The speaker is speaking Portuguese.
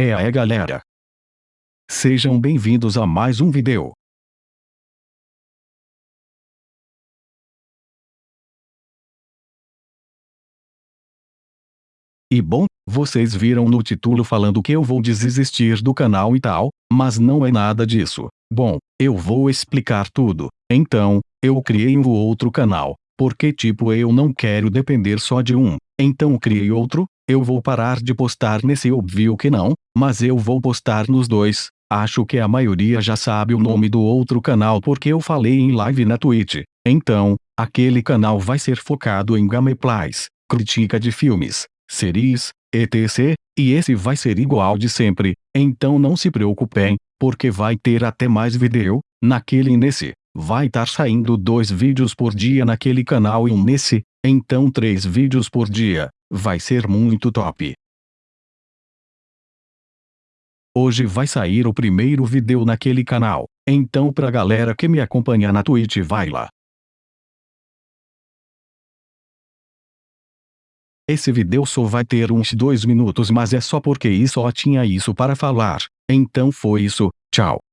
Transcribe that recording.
É aí galera. Sejam bem-vindos a mais um vídeo. E bom, vocês viram no título falando que eu vou desistir do canal e tal, mas não é nada disso. Bom, eu vou explicar tudo. Então, eu criei um outro canal, porque tipo eu não quero depender só de um. Então criei outro, eu vou parar de postar nesse óbvio que não, mas eu vou postar nos dois. Acho que a maioria já sabe o nome do outro canal porque eu falei em live na Twitch. Então, aquele canal vai ser focado em gameplays, crítica de filmes, séries, etc. E esse vai ser igual de sempre, então não se preocupem, porque vai ter até mais vídeo, naquele e nesse. Vai estar saindo dois vídeos por dia naquele canal e um nesse, então três vídeos por dia. Vai ser muito top. Hoje vai sair o primeiro vídeo naquele canal, então pra galera que me acompanha na Twitch vai lá. Esse vídeo só vai ter uns dois minutos mas é só porque só tinha isso para falar. Então foi isso, tchau.